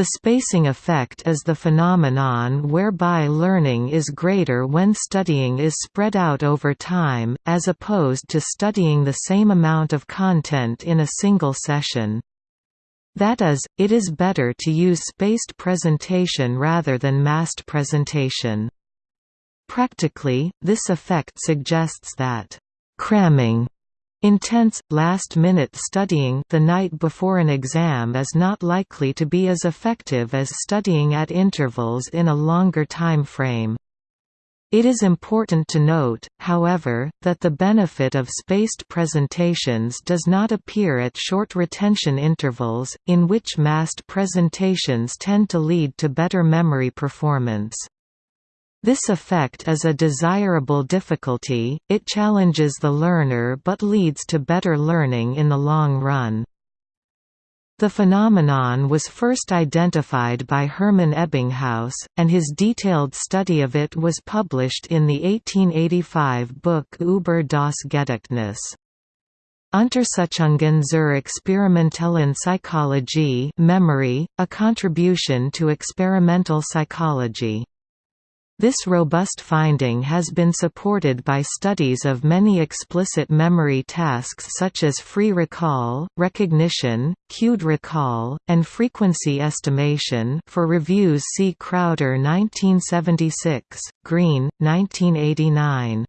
The spacing effect is the phenomenon whereby learning is greater when studying is spread out over time, as opposed to studying the same amount of content in a single session. That is, it is better to use spaced presentation rather than massed presentation. Practically, this effect suggests that cramming Intense, last-minute studying the night before an exam is not likely to be as effective as studying at intervals in a longer time frame. It is important to note, however, that the benefit of spaced presentations does not appear at short retention intervals, in which massed presentations tend to lead to better memory performance. This effect is a desirable difficulty, it challenges the learner but leads to better learning in the long run. The phenomenon was first identified by Hermann Ebbinghaus, and his detailed study of it was published in the 1885 book Über das Gedächtnis. Untersuchungen zur experimentellen Psychologie memory, a contribution to experimental psychology. This robust finding has been supported by studies of many explicit memory tasks such as free recall, recognition, cued recall, and frequency estimation for reviews see Crowder 1976, Green, 1989.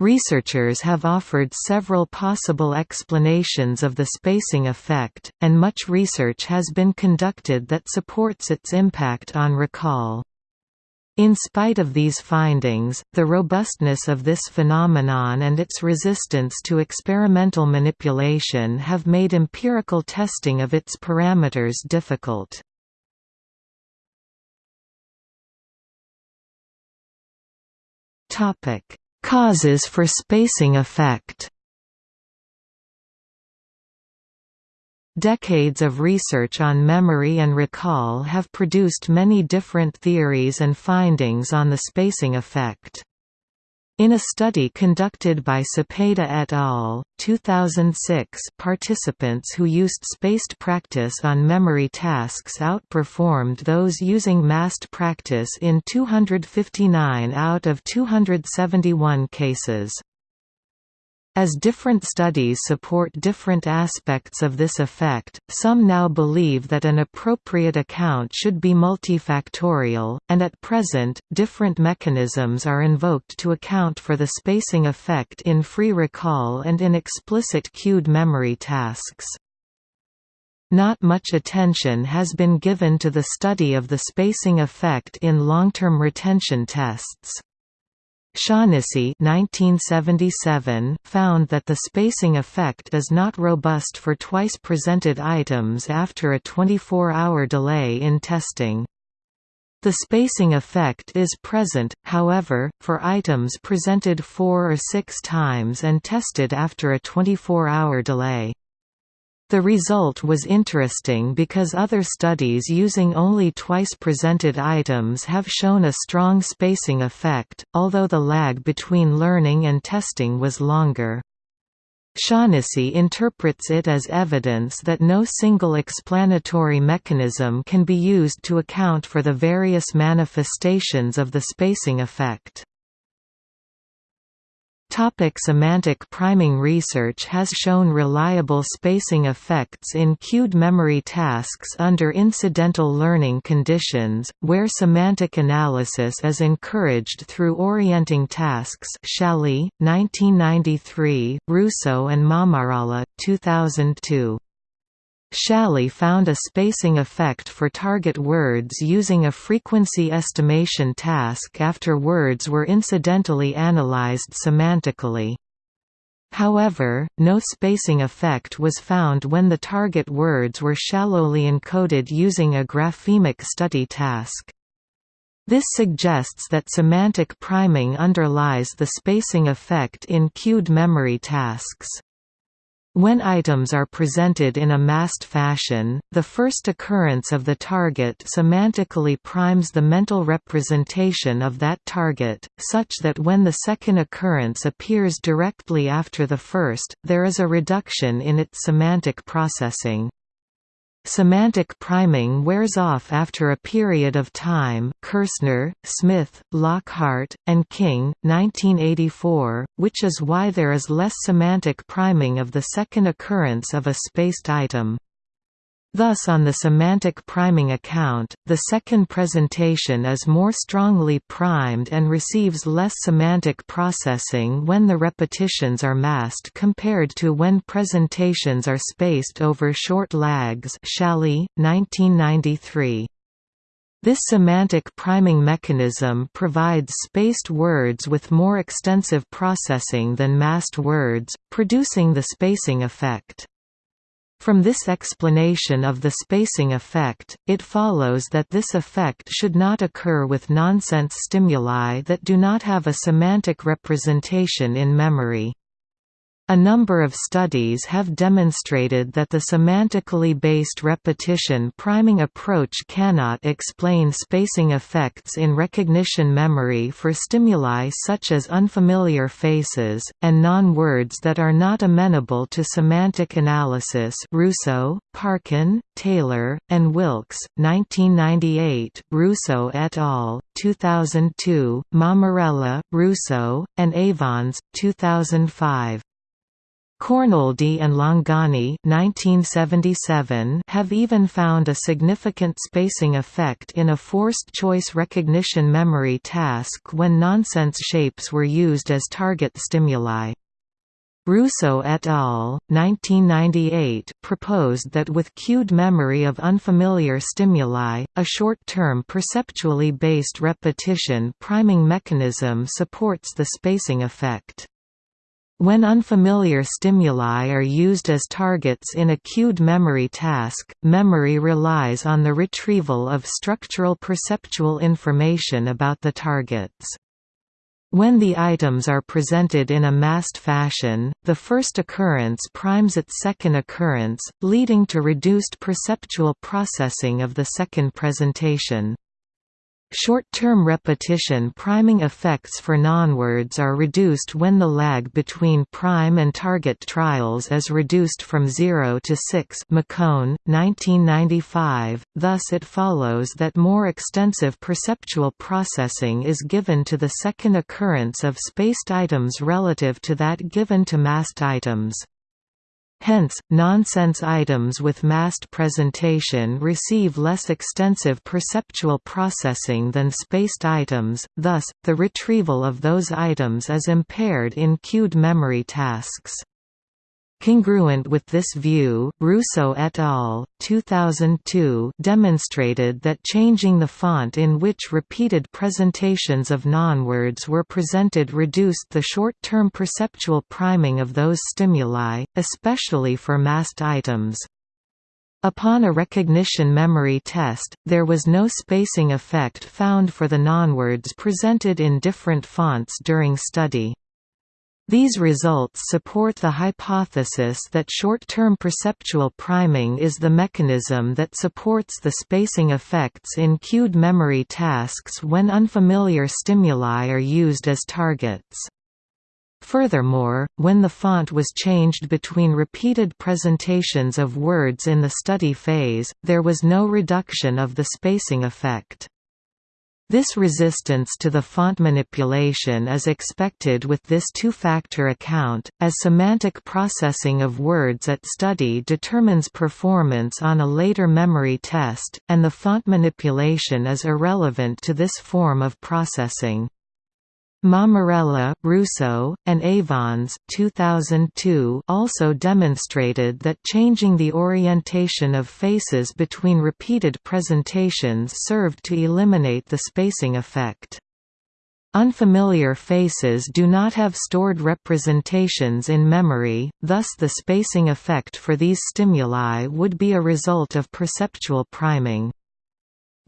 Researchers have offered several possible explanations of the spacing effect, and much research has been conducted that supports its impact on recall. In spite of these findings, the robustness of this phenomenon and its resistance to experimental manipulation have made empirical testing of its parameters difficult. Causes for spacing effect Decades of research on memory and recall have produced many different theories and findings on the spacing effect. In a study conducted by Cepeda et al. 2006, participants who used spaced practice on memory tasks outperformed those using massed practice in 259 out of 271 cases. As different studies support different aspects of this effect, some now believe that an appropriate account should be multifactorial, and at present, different mechanisms are invoked to account for the spacing effect in free recall and in explicit cued memory tasks. Not much attention has been given to the study of the spacing effect in long-term retention tests. Shaughnessy 1977 found that the spacing effect is not robust for twice presented items after a 24-hour delay in testing. The spacing effect is present, however, for items presented four or six times and tested after a 24-hour delay. The result was interesting because other studies using only twice presented items have shown a strong spacing effect, although the lag between learning and testing was longer. Shaughnessy interprets it as evidence that no single explanatory mechanism can be used to account for the various manifestations of the spacing effect. Topic semantic priming Research has shown reliable spacing effects in cued memory tasks under incidental learning conditions, where semantic analysis is encouraged through orienting tasks Challis, 1993, Russo and Mammarella, 2002. Challis found a spacing effect for target words using a frequency estimation task after words were incidentally analyzed semantically. However, no spacing effect was found when the target words were shallowly encoded using a graphemic study task. This suggests that semantic priming underlies the spacing effect in cued memory tasks. When items are presented in a massed fashion, the first occurrence of the target semantically primes the mental representation of that target, such that when the second occurrence appears directly after the first, there is a reduction in its semantic processing. Semantic priming wears off after a period of time Kirsner, Smith, Lockhart, and King, 1984, which is why there is less semantic priming of the second occurrence of a spaced item. Thus on the semantic priming account, the second presentation is more strongly primed and receives less semantic processing when the repetitions are massed compared to when presentations are spaced over short lags Challis, 1993. This semantic priming mechanism provides spaced words with more extensive processing than massed words, producing the spacing effect. From this explanation of the spacing effect, it follows that this effect should not occur with nonsense stimuli that do not have a semantic representation in memory. A number of studies have demonstrated that the semantically based repetition priming approach cannot explain spacing effects in recognition memory for stimuli such as unfamiliar faces, and non-words that are not amenable to semantic analysis Russo, Parkin, Taylor, and Wilkes, 1998, Russo et al., 2002, Mammarella, Russo, and Avons, 2005. Cornoldi and Longoni 1977 have even found a significant spacing effect in a forced choice recognition memory task when nonsense shapes were used as target stimuli. Russo et al. 1998 proposed that with cued memory of unfamiliar stimuli, a short-term perceptually based repetition priming mechanism supports the spacing effect. When unfamiliar stimuli are used as targets in a cued memory task, memory relies on the retrieval of structural perceptual information about the targets. When the items are presented in a massed fashion, the first occurrence primes its second occurrence, leading to reduced perceptual processing of the second presentation. Short-term repetition priming effects for nonwords are reduced when the lag between prime and target trials is reduced from 0 to 6 McKone, 1995, thus it follows that more extensive perceptual processing is given to the second occurrence of spaced items relative to that given to massed items. Hence, nonsense items with massed presentation receive less extensive perceptual processing than spaced items, thus, the retrieval of those items is impaired in cued memory tasks. Congruent with this view, Russo et al. 2002 demonstrated that changing the font in which repeated presentations of nonwords were presented reduced the short-term perceptual priming of those stimuli, especially for massed items. Upon a recognition memory test, there was no spacing effect found for the nonwords presented in different fonts during study. These results support the hypothesis that short-term perceptual priming is the mechanism that supports the spacing effects in cued memory tasks when unfamiliar stimuli are used as targets. Furthermore, when the font was changed between repeated presentations of words in the study phase, there was no reduction of the spacing effect. This resistance to the font manipulation is expected with this two-factor account, as semantic processing of words at study determines performance on a later memory test, and the font manipulation is irrelevant to this form of processing. Mammarella, Russo, and Avons 2002 also demonstrated that changing the orientation of faces between repeated presentations served to eliminate the spacing effect. Unfamiliar faces do not have stored representations in memory, thus the spacing effect for these stimuli would be a result of perceptual priming.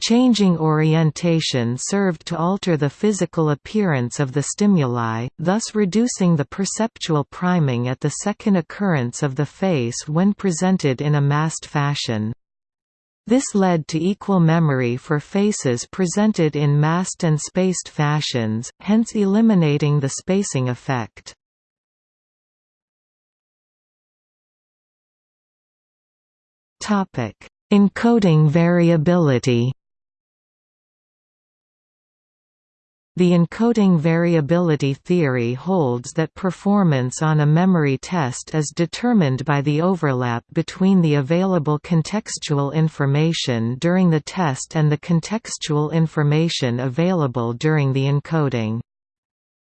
Changing orientation served to alter the physical appearance of the stimuli, thus reducing the perceptual priming at the second occurrence of the face when presented in a massed fashion. This led to equal memory for faces presented in massed and spaced fashions, hence eliminating the spacing effect. Encoding variability The encoding variability theory holds that performance on a memory test is determined by the overlap between the available contextual information during the test and the contextual information available during the encoding.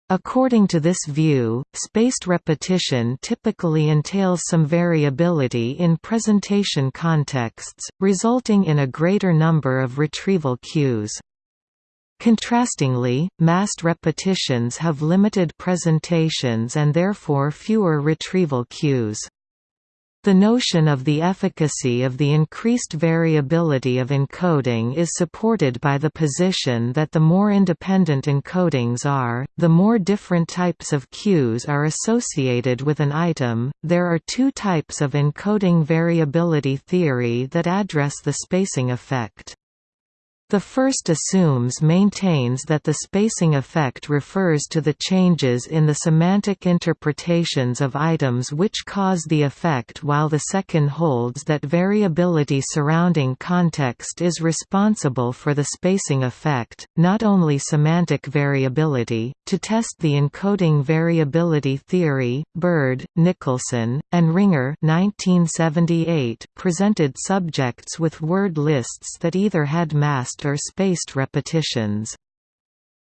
According to this view, spaced repetition typically entails some variability in presentation contexts, resulting in a greater number of retrieval cues. Contrastingly, massed repetitions have limited presentations and therefore fewer retrieval cues. The notion of the efficacy of the increased variability of encoding is supported by the position that the more independent encodings are, the more different types of cues are associated with an item. There are two types of encoding variability theory that address the spacing effect. The first assumes maintains that the spacing effect refers to the changes in the semantic interpretations of items which cause the effect while the second holds that variability surrounding context is responsible for the spacing effect, not only semantic variability. To test the encoding variability theory, Bird, Nicholson, and Ringer 1978 presented subjects with word lists that either had masked or spaced repetitions.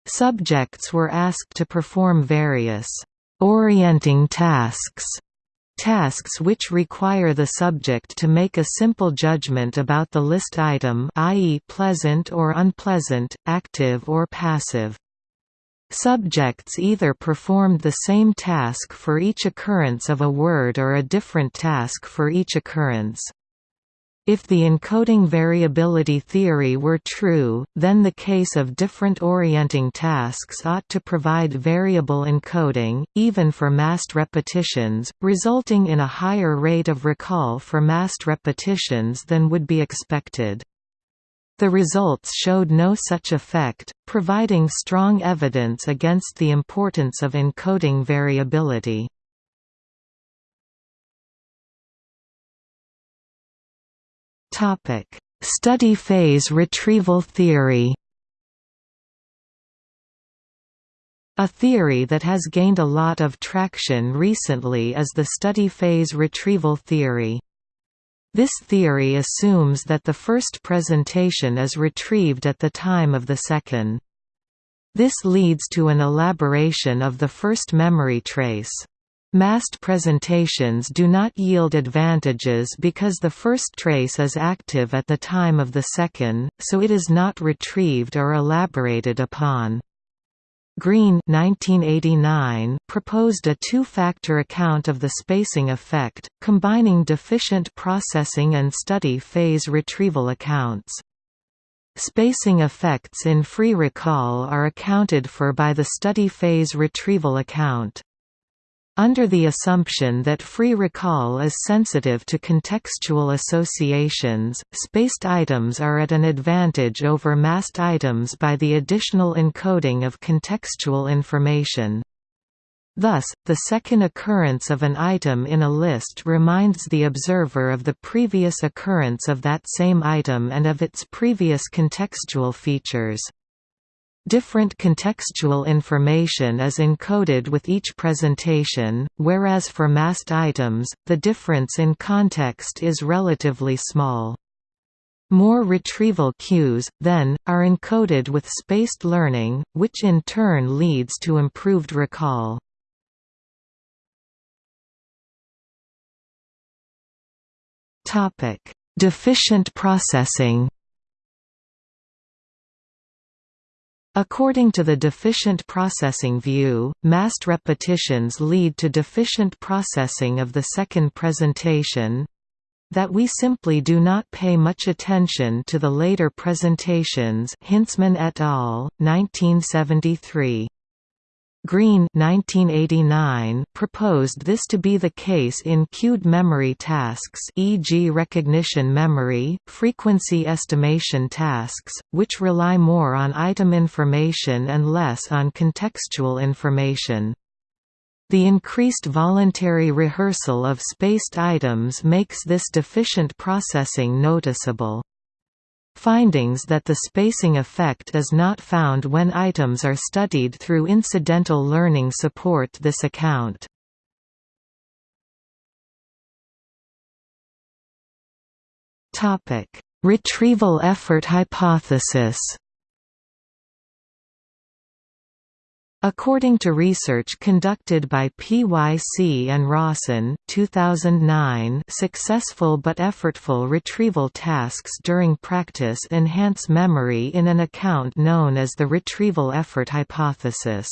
Subjects were asked to perform various orienting tasks tasks which require the subject to make a simple judgment about the list item i.e. pleasant or unpleasant, active or passive. Subjects either performed the same task for each occurrence of a word or a different task for each occurrence. If the encoding variability theory were true, then the case of different orienting tasks ought to provide variable encoding, even for massed repetitions, resulting in a higher rate of recall for massed repetitions than would be expected. The results showed no such effect, providing strong evidence against the importance of encoding variability. Study phase retrieval theory. A theory that has gained a lot of traction recently is the study phase retrieval theory. This theory assumes that the first presentation is retrieved at the time of the second. This leads to an elaboration of the first memory trace. Massed presentations do not yield advantages because the first trace is active at the time of the second, so it is not retrieved or elaborated upon. Green 1989 proposed a two-factor account of the spacing effect, combining deficient processing and study phase retrieval accounts. Spacing effects in free recall are accounted for by the study phase retrieval account. Under the assumption that free recall is sensitive to contextual associations, spaced items are at an advantage over massed items by the additional encoding of contextual information. Thus, the second occurrence of an item in a list reminds the observer of the previous occurrence of that same item and of its previous contextual features. Different contextual information is encoded with each presentation, whereas for massed items, the difference in context is relatively small. More retrieval cues, then, are encoded with spaced learning, which in turn leads to improved recall. Deficient processing According to the deficient processing view, massed repetitions lead to deficient processing of the second presentation that we simply do not pay much attention to the later presentations Hintzman et al., 1973. Green 1989 proposed this to be the case in cued memory tasks e.g. recognition memory, frequency estimation tasks, which rely more on item information and less on contextual information. The increased voluntary rehearsal of spaced items makes this deficient processing noticeable. Findings that the spacing effect is not found when items are studied through incidental learning support this account. Retrieval effort hypothesis According to research conducted by Pyc and Rawson 2009, successful but effortful retrieval tasks during practice enhance memory in an account known as the retrieval effort hypothesis.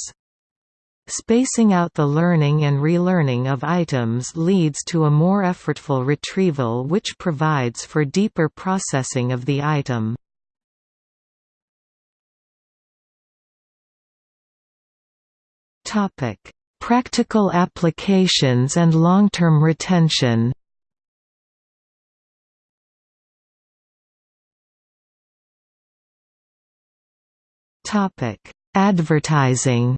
Spacing out the learning and relearning of items leads to a more effortful retrieval which provides for deeper processing of the item. Practical applications and long-term retention. Topic: Advertising.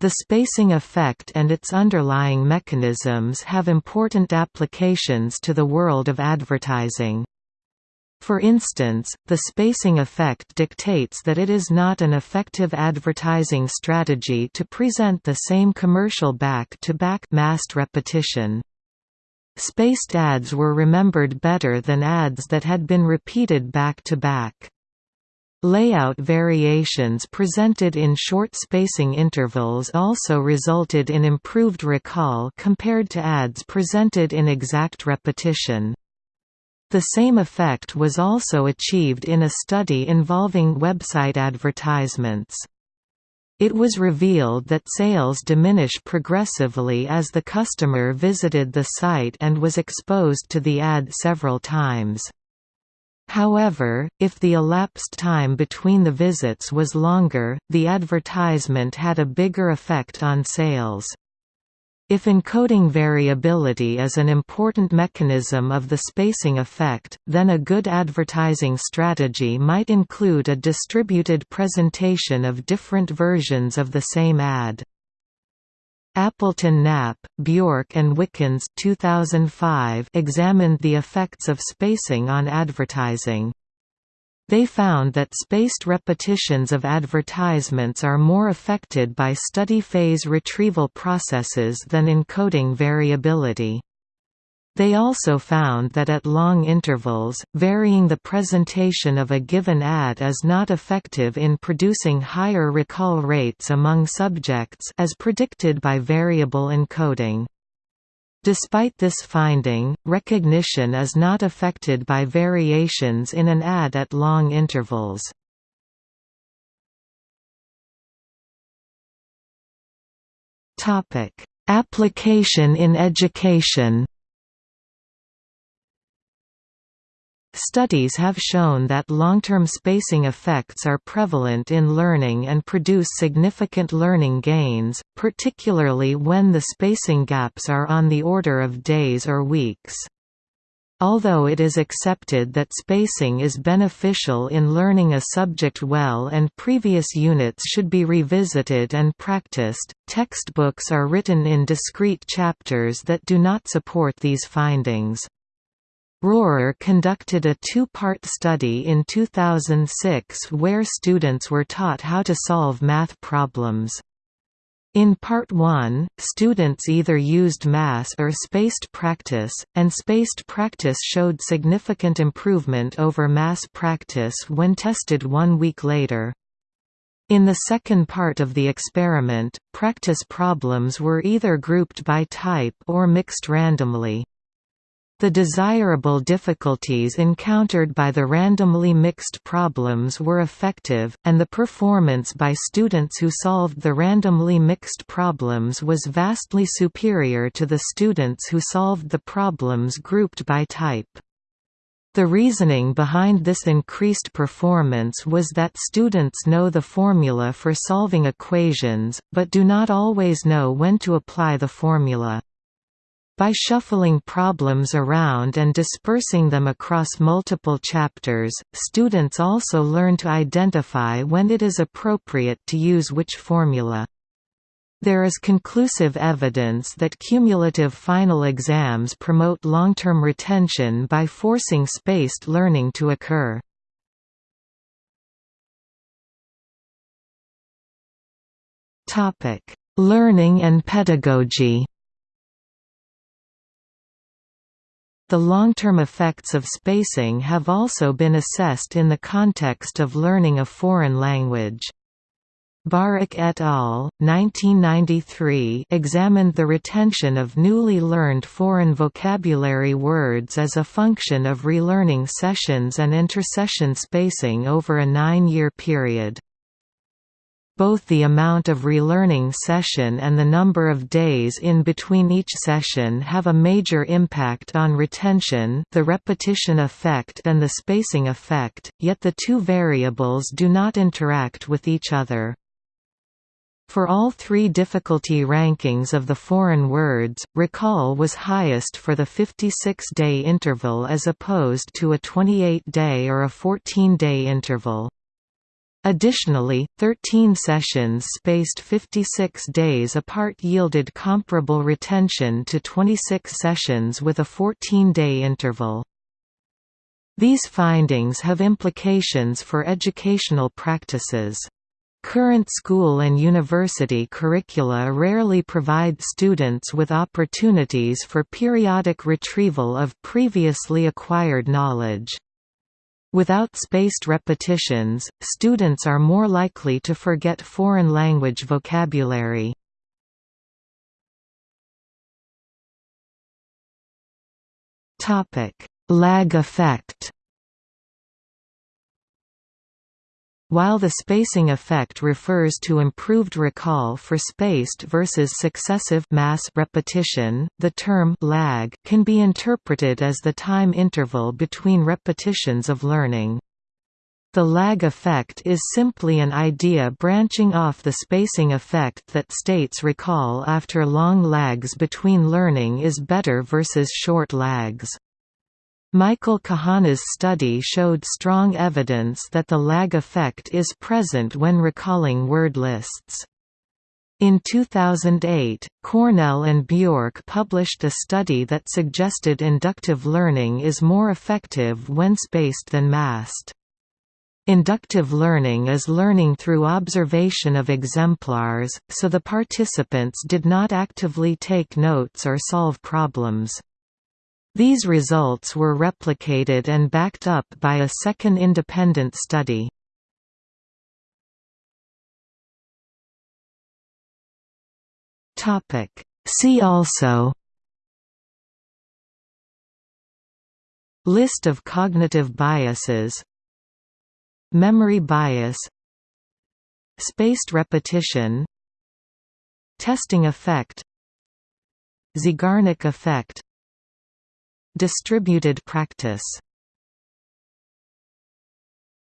The spacing effect and its underlying mechanisms have important applications to the world of advertising. For instance, the spacing effect dictates that it is not an effective advertising strategy to present the same commercial back-to-back -back massed repetition. Spaced ads were remembered better than ads that had been repeated back-to-back. -back. Layout variations presented in short spacing intervals also resulted in improved recall compared to ads presented in exact repetition. The same effect was also achieved in a study involving website advertisements. It was revealed that sales diminish progressively as the customer visited the site and was exposed to the ad several times. However, if the elapsed time between the visits was longer, the advertisement had a bigger effect on sales. If encoding variability is an important mechanism of the spacing effect, then a good advertising strategy might include a distributed presentation of different versions of the same ad. Appleton Knapp, Bjork and Wickens 2005 examined the effects of spacing on advertising. They found that spaced repetitions of advertisements are more affected by study phase retrieval processes than encoding variability. They also found that at long intervals, varying the presentation of a given ad is not effective in producing higher recall rates among subjects as predicted by variable encoding. Despite this finding, recognition is not affected by variations in an ad at long intervals. Application in education Studies have shown that long-term spacing effects are prevalent in learning and produce significant learning gains, particularly when the spacing gaps are on the order of days or weeks. Although it is accepted that spacing is beneficial in learning a subject well and previous units should be revisited and practiced, textbooks are written in discrete chapters that do not support these findings. Rohrer conducted a two-part study in 2006 where students were taught how to solve math problems. In Part 1, students either used mass or spaced practice, and spaced practice showed significant improvement over mass practice when tested one week later. In the second part of the experiment, practice problems were either grouped by type or mixed randomly. The desirable difficulties encountered by the randomly mixed problems were effective, and the performance by students who solved the randomly mixed problems was vastly superior to the students who solved the problems grouped by type. The reasoning behind this increased performance was that students know the formula for solving equations, but do not always know when to apply the formula. By shuffling problems around and dispersing them across multiple chapters, students also learn to identify when it is appropriate to use which formula. There is conclusive evidence that cumulative final exams promote long-term retention by forcing spaced learning to occur. Learning and pedagogy The long-term effects of spacing have also been assessed in the context of learning a foreign language. Bahrick et al. 1993 examined the retention of newly learned foreign vocabulary words as a function of relearning sessions and intersession spacing over a nine-year period both the amount of relearning session and the number of days in between each session have a major impact on retention the repetition effect and the spacing effect, yet the two variables do not interact with each other. For all three difficulty rankings of the foreign words, recall was highest for the 56-day interval as opposed to a 28-day or a 14-day interval. Additionally, 13 sessions spaced 56 days apart yielded comparable retention to 26 sessions with a 14-day interval. These findings have implications for educational practices. Current school and university curricula rarely provide students with opportunities for periodic retrieval of previously acquired knowledge. Without spaced repetitions, students are more likely to forget foreign language vocabulary. Lag effect While the spacing effect refers to improved recall for spaced versus successive mass repetition, the term lag can be interpreted as the time interval between repetitions of learning. The lag effect is simply an idea branching off the spacing effect that states recall after long lags between learning is better versus short lags. Michael Kahana's study showed strong evidence that the lag effect is present when recalling word lists. In 2008, Kornell and Bjork published a study that suggested inductive learning is more effective when spaced than massed. Inductive learning is learning through observation of exemplars, so the participants did not actively take notes or solve problems. These results were replicated and backed up by a second independent study. See also List of cognitive biases Memory bias Spaced repetition Testing effect Zeigarnik effect Distributed practice